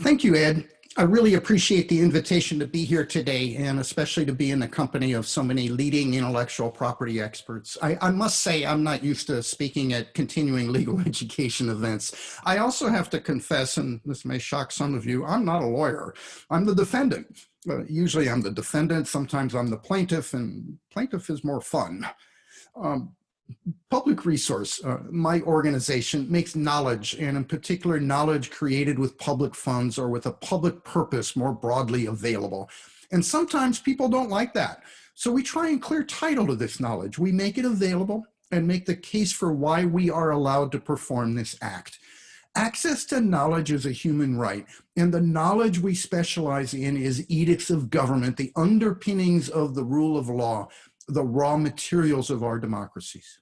Thank you, Ed. I really appreciate the invitation to be here today and especially to be in the company of so many leading intellectual property experts. I, I, must say I'm not used to speaking at continuing legal education events. I also have to confess, and this may shock some of you, I'm not a lawyer. I'm the defendant. Uh, usually I'm the defendant, sometimes I'm the plaintiff, and plaintiff is more fun. Um, public resource, uh, my organization makes knowledge and in particular knowledge created with public funds or with a public purpose more broadly available. And sometimes people don't like that. So we try and clear title to this knowledge. We make it available and make the case for why we are allowed to perform this act. Access to knowledge is a human right, and the knowledge we specialize in is edicts of government, the underpinnings of the rule of law, the raw materials of our democracies.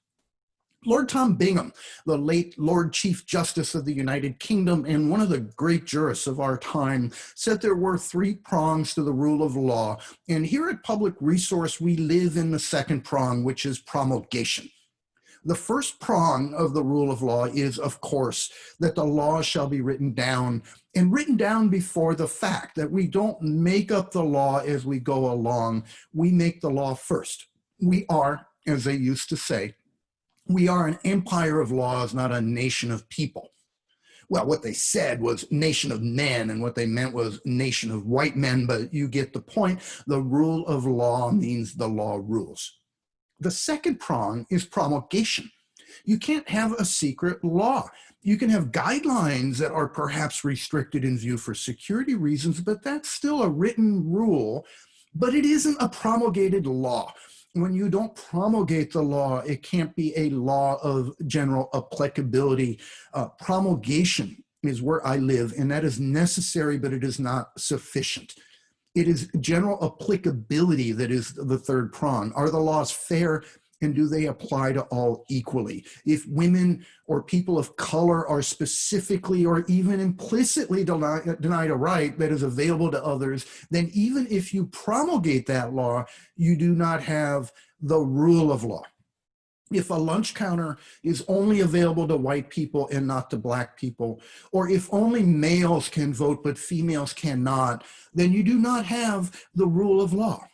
Lord Tom Bingham, the late Lord Chief Justice of the United Kingdom and one of the great jurists of our time, said there were three prongs to the rule of law. And here at Public Resource, we live in the second prong, which is promulgation. The first prong of the rule of law is, of course, that the law shall be written down and written down before the fact, that we don't make up the law as we go along. We make the law first we are, as they used to say, we are an empire of laws, not a nation of people. Well, what they said was nation of men, and what they meant was nation of white men, but you get the point. The rule of law means the law rules. The second prong is promulgation. You can't have a secret law. You can have guidelines that are perhaps restricted in view for security reasons, but that's still a written rule, but it isn't a promulgated law when you don't promulgate the law, it can't be a law of general applicability. Uh, promulgation is where I live, and that is necessary, but it is not sufficient. It is general applicability that is the third prong. Are the laws fair and do they apply to all equally? If women or people of color are specifically or even implicitly denied, a right that is available to others, then even if you promulgate that law, you do not have the rule of law. If a lunch counter is only available to white people and not to black people, or if only males can vote but females cannot, then you do not have the rule of law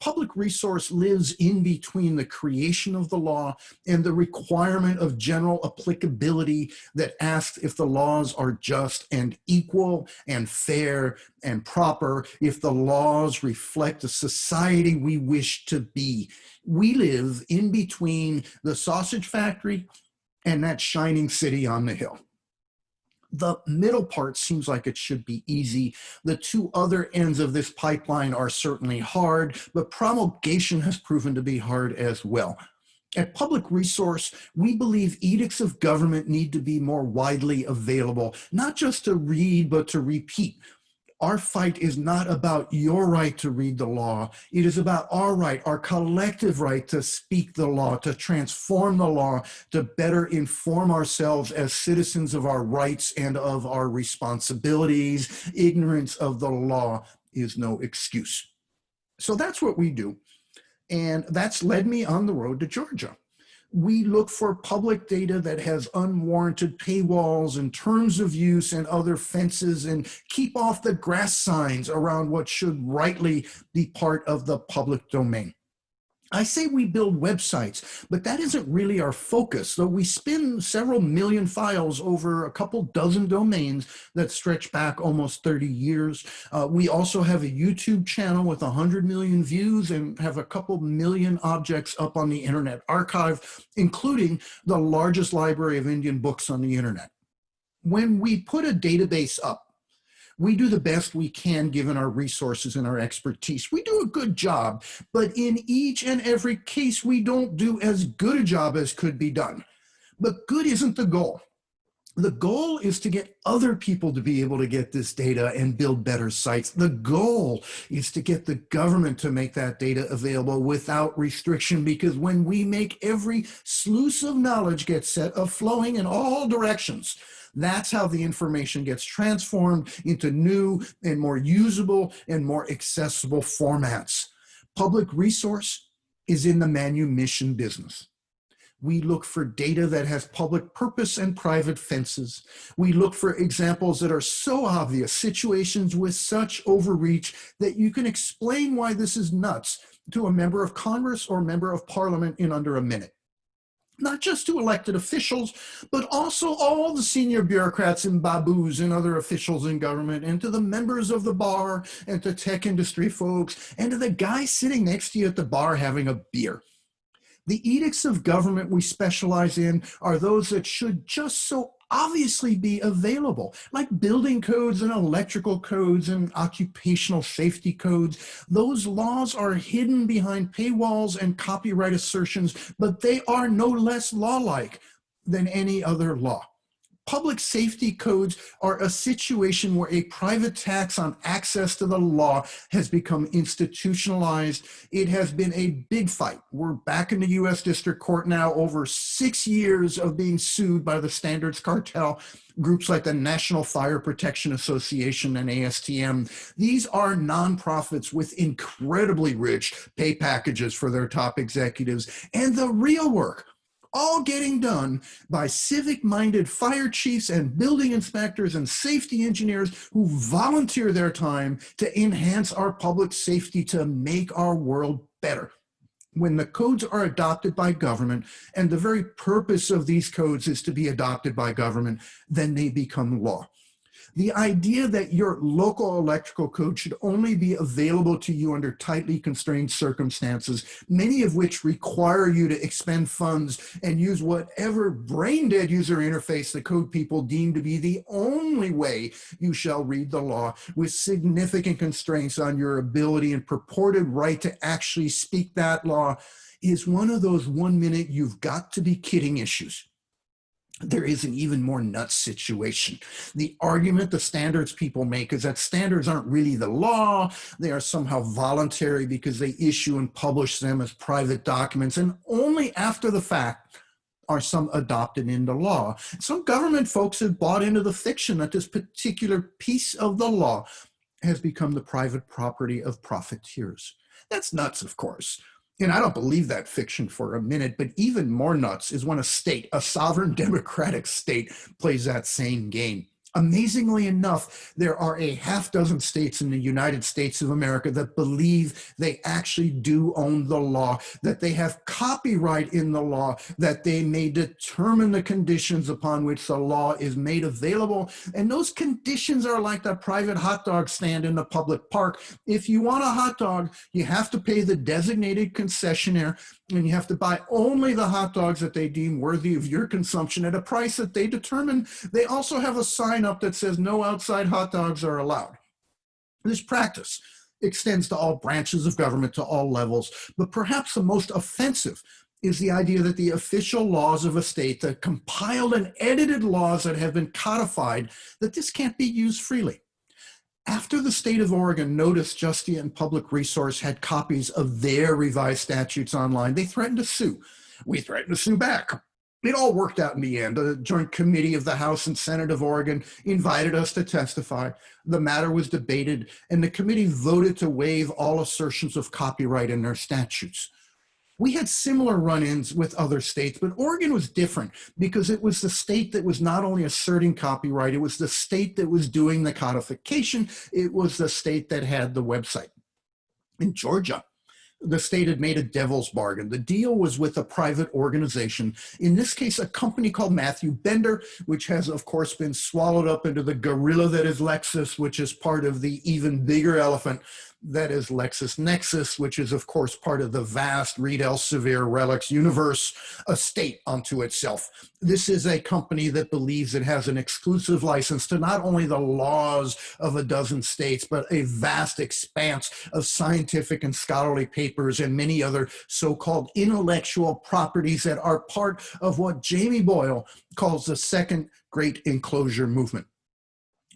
public resource lives in between the creation of the law and the requirement of general applicability that asks if the laws are just and equal and fair and proper, if the laws reflect the society we wish to be. We live in between the sausage factory and that shining city on the hill. The middle part seems like it should be easy. The two other ends of this pipeline are certainly hard, but promulgation has proven to be hard as well. At Public Resource, we believe edicts of government need to be more widely available, not just to read, but to repeat our fight is not about your right to read the law. It is about our right, our collective right to speak the law, to transform the law, to better inform ourselves as citizens of our rights and of our responsibilities. Ignorance of the law is no excuse. So that's what we do. And that's led me on the road to Georgia we look for public data that has unwarranted paywalls and terms of use and other fences and keep off the grass signs around what should rightly be part of the public domain. I say we build websites, but that isn't really our focus, though we spin several million files over a couple dozen domains that stretch back almost 30 years. Uh, we also have a YouTube channel with 100 million views and have a couple million objects up on the Internet Archive, including the largest library of Indian books on the Internet. When we put a database up, we do the best we can given our resources and our expertise. We do a good job, but in each and every case, we don't do as good a job as could be done. But good isn't the goal. The goal is to get other people to be able to get this data and build better sites. The goal is to get the government to make that data available without restriction because when we make every sluice of knowledge get set of flowing in all directions, that's how the information gets transformed into new and more usable and more accessible formats. Public resource is in the manumission business. We look for data that has public purpose and private fences. We look for examples that are so obvious, situations with such overreach that you can explain why this is nuts to a member of Congress or member of parliament in under a minute not just to elected officials, but also all the senior bureaucrats and babus and other officials in government, and to the members of the bar, and to tech industry folks, and to the guy sitting next to you at the bar having a beer. The edicts of government we specialize in are those that should just so obviously be available, like building codes and electrical codes and occupational safety codes. Those laws are hidden behind paywalls and copyright assertions, but they are no less law-like than any other law. Public safety codes are a situation where a private tax on access to the law has become institutionalized. It has been a big fight. We're back in the US District Court now over six years of being sued by the standards cartel groups like the National Fire Protection Association and ASTM. These are nonprofits with incredibly rich pay packages for their top executives and the real work all getting done by civic-minded fire chiefs and building inspectors and safety engineers who volunteer their time to enhance our public safety to make our world better. When the codes are adopted by government, and the very purpose of these codes is to be adopted by government, then they become law. The idea that your local electrical code should only be available to you under tightly constrained circumstances, many of which require you to expend funds and use whatever brain dead user interface the code people deem to be the only way you shall read the law with significant constraints on your ability and purported right to actually speak that law is one of those one minute you've got to be kidding issues there is an even more nuts situation. The argument the standards people make is that standards aren't really the law. They are somehow voluntary because they issue and publish them as private documents. And only after the fact are some adopted into law. Some government folks have bought into the fiction that this particular piece of the law has become the private property of profiteers. That's nuts, of course. And I don't believe that fiction for a minute, but even more nuts is when a state, a sovereign democratic state, plays that same game. Amazingly enough, there are a half dozen states in the United States of America that believe they actually do own the law, that they have copyright in the law, that they may determine the conditions upon which the law is made available. And those conditions are like the private hot dog stand in the public park. If you want a hot dog, you have to pay the designated concessionaire and you have to buy only the hot dogs that they deem worthy of your consumption at a price that they determine. They also have a sign up that says no outside hot dogs are allowed. This practice extends to all branches of government to all levels, but perhaps the most offensive is the idea that the official laws of a state, the compiled and edited laws that have been codified, that this can't be used freely. After the state of Oregon noticed Justia and Public Resource had copies of their revised statutes online, they threatened to sue. We threatened to sue back. It all worked out in the end. The Joint Committee of the House and Senate of Oregon invited us to testify. The matter was debated, and the committee voted to waive all assertions of copyright in their statutes. We had similar run-ins with other states, but Oregon was different because it was the state that was not only asserting copyright, it was the state that was doing the codification, it was the state that had the website. In Georgia, the state had made a devil's bargain. The deal was with a private organization, in this case, a company called Matthew Bender, which has, of course, been swallowed up into the gorilla that is Lexis, which is part of the even bigger elephant that is LexisNexis, which is of course part of the vast Reed Elsevier RELX universe, a state unto itself. This is a company that believes it has an exclusive license to not only the laws of a dozen states, but a vast expanse of scientific and scholarly papers and many other so-called intellectual properties that are part of what Jamie Boyle calls the second great enclosure movement.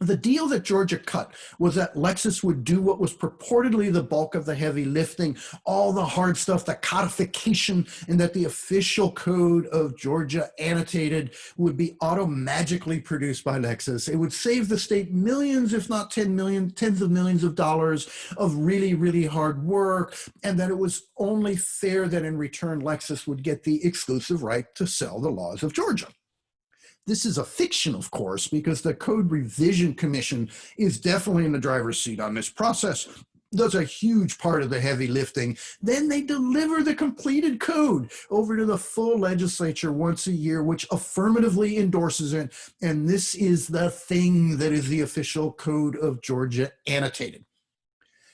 The deal that Georgia cut was that Lexis would do what was purportedly the bulk of the heavy lifting, all the hard stuff, the codification, and that the official code of Georgia annotated would be auto-magically produced by Lexis. It would save the state millions, if not 10 million, tens of millions of dollars of really, really hard work, and that it was only fair that in return Lexis would get the exclusive right to sell the laws of Georgia. This is a fiction, of course, because the Code Revision Commission is definitely in the driver's seat on this process does a huge part of the heavy lifting. Then they deliver the completed code over to the full legislature once a year, which affirmatively endorses it. And this is the thing that is the official code of Georgia annotated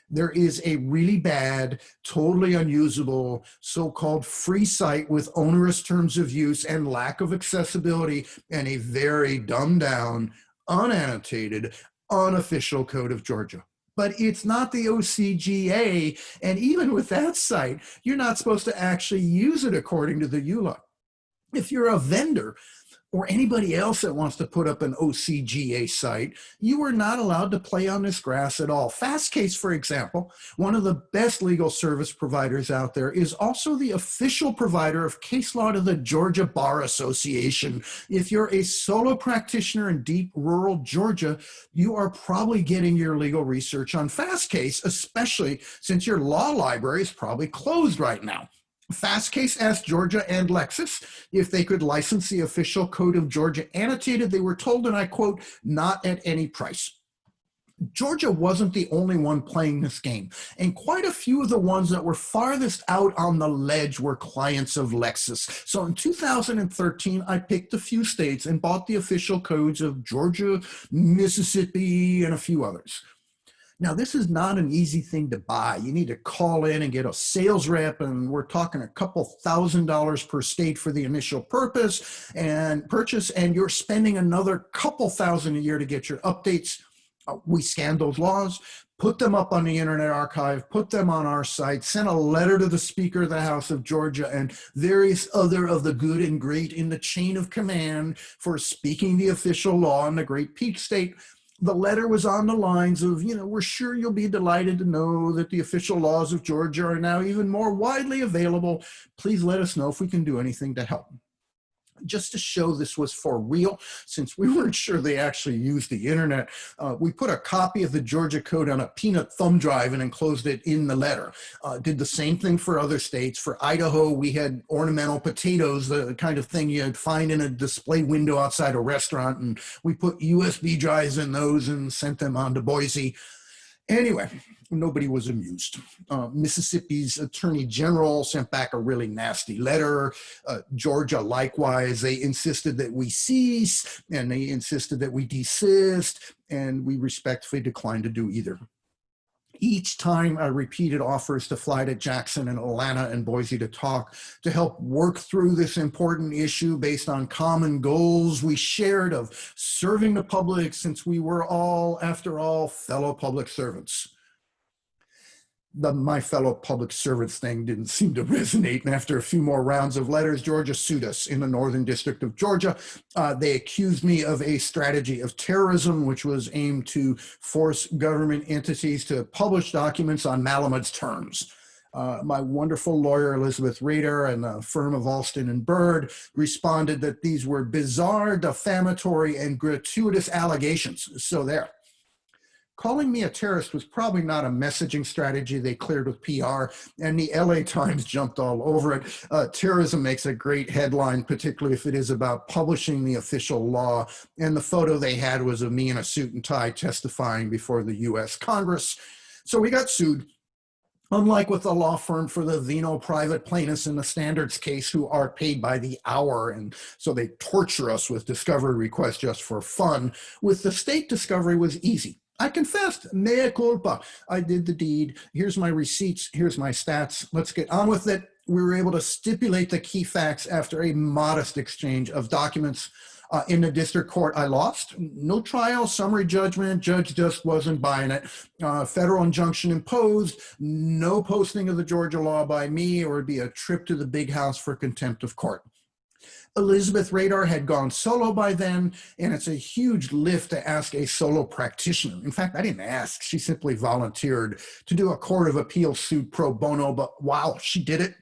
there is a really bad, totally unusable, so-called free site with onerous terms of use and lack of accessibility and a very dumbed down, unannotated, unofficial code of Georgia. But it's not the OCGA. And even with that site, you're not supposed to actually use it according to the EULA. If you're a vendor, or anybody else that wants to put up an OCGA site, you are not allowed to play on this grass at all. Fastcase, for example, one of the best legal service providers out there, is also the official provider of case law to the Georgia Bar Association. If you're a solo practitioner in deep rural Georgia, you are probably getting your legal research on Fastcase, especially since your law library is probably closed right now. Fastcase asked Georgia and Lexis if they could license the official code of Georgia annotated. They were told, and I quote, not at any price. Georgia wasn't the only one playing this game, and quite a few of the ones that were farthest out on the ledge were clients of Lexis. So in 2013, I picked a few states and bought the official codes of Georgia, Mississippi, and a few others. Now, this is not an easy thing to buy. You need to call in and get a sales rep, and we're talking a couple thousand dollars per state for the initial purpose and purchase, and you're spending another couple thousand a year to get your updates. Uh, we scan those laws, put them up on the Internet Archive, put them on our site, send a letter to the Speaker of the House of Georgia and various other of the good and great in the chain of command for speaking the official law in the Great Peach State the letter was on the lines of, you know, we're sure you'll be delighted to know that the official laws of Georgia are now even more widely available. Please let us know if we can do anything to help just to show this was for real, since we weren't sure they actually used the internet, uh, we put a copy of the Georgia code on a peanut thumb drive and enclosed it in the letter. Uh, did the same thing for other states. For Idaho, we had ornamental potatoes, the kind of thing you'd find in a display window outside a restaurant, and we put USB drives in those and sent them on to Boise. Anyway, nobody was amused. Uh, Mississippi's attorney general sent back a really nasty letter. Uh, Georgia, likewise, they insisted that we cease and they insisted that we desist, and we respectfully declined to do either. Each time I repeated offers to fly to Jackson and Atlanta and Boise to talk, to help work through this important issue based on common goals we shared of serving the public since we were all, after all, fellow public servants the my fellow public servants thing didn't seem to resonate. And after a few more rounds of letters, Georgia sued us in the Northern District of Georgia. Uh, they accused me of a strategy of terrorism, which was aimed to force government entities to publish documents on Malamud's terms. Uh, my wonderful lawyer, Elizabeth Rader, and the firm of Alston and Bird responded that these were bizarre, defamatory, and gratuitous allegations. So there calling me a terrorist was probably not a messaging strategy they cleared with PR, and the LA Times jumped all over it. Uh, terrorism makes a great headline, particularly if it is about publishing the official law. And the photo they had was of me in a suit and tie testifying before the US Congress. So we got sued. Unlike with the law firm for the Vino private plaintiffs in the standards case who are paid by the hour and so they torture us with discovery requests just for fun, with the state discovery was easy. I confessed, mea culpa. I did the deed. Here's my receipts. Here's my stats. Let's get on with it. We were able to stipulate the key facts after a modest exchange of documents. Uh, in the district court, I lost. No trial, summary judgment, judge just wasn't buying it. Uh, federal injunction imposed, no posting of the Georgia law by me, or it'd be a trip to the big house for contempt of court. Elizabeth Rader had gone solo by then, and it's a huge lift to ask a solo practitioner. In fact, I didn't ask, she simply volunteered to do a Court of Appeal suit pro bono, but wow, she did it.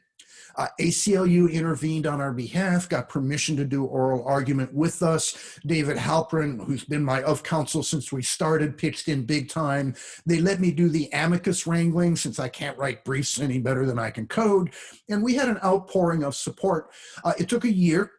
Uh, ACLU intervened on our behalf, got permission to do oral argument with us. David Halperin, who's been my of counsel since we started, pitched in big time. They let me do the amicus wrangling since I can't write briefs any better than I can code. And we had an outpouring of support. Uh, it took a year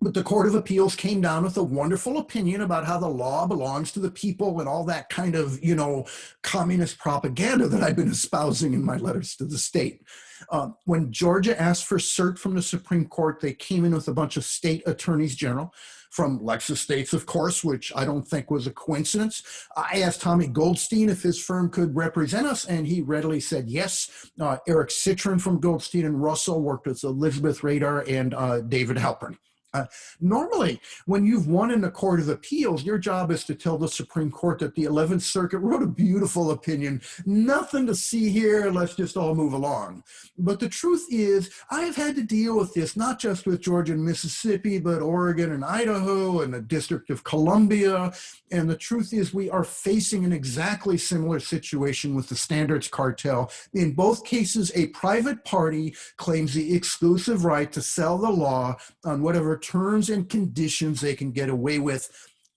but the Court of Appeals came down with a wonderful opinion about how the law belongs to the people and all that kind of, you know, communist propaganda that I've been espousing in my letters to the state. Uh, when Georgia asked for cert from the Supreme Court, they came in with a bunch of state attorneys general from Lexis States, of course, which I don't think was a coincidence. I asked Tommy Goldstein if his firm could represent us, and he readily said yes. Uh, Eric Citron from Goldstein and Russell worked with Elizabeth Rader and uh, David Halperin. Uh, normally, when you've won in the Court of Appeals, your job is to tell the Supreme Court that the 11th Circuit wrote a beautiful opinion. Nothing to see here, let's just all move along. But the truth is, I've had to deal with this, not just with Georgia and Mississippi, but Oregon and Idaho and the District of Columbia. And the truth is, we are facing an exactly similar situation with the standards cartel. In both cases, a private party claims the exclusive right to sell the law on whatever terms and conditions they can get away with.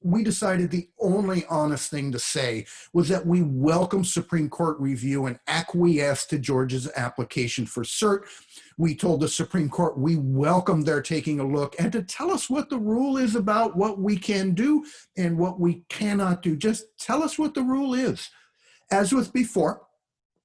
We decided the only honest thing to say was that we welcome Supreme Court review and acquiesce to Georgia's application for cert. We told the Supreme Court we welcome their taking a look and to tell us what the rule is about what we can do and what we cannot do. Just tell us what the rule is. As with before,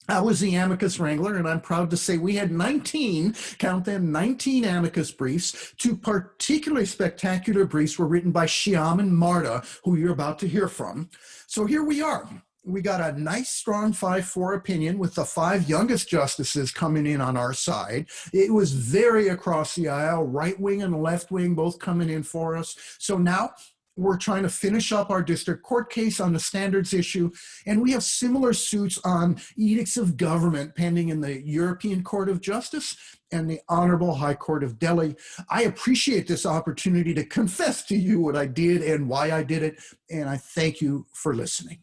I was the amicus wrangler, and I'm proud to say we had 19, count them, 19 amicus briefs. Two particularly spectacular briefs were written by Shyam and Marta, who you're about to hear from. So here we are. We got a nice, strong 5-4 opinion with the five youngest justices coming in on our side. It was very across the aisle, right wing and left wing, both coming in for us. So now we're trying to finish up our district court case on the standards issue, and we have similar suits on edicts of government pending in the European Court of Justice and the Honorable High Court of Delhi. I appreciate this opportunity to confess to you what I did and why I did it, and I thank you for listening.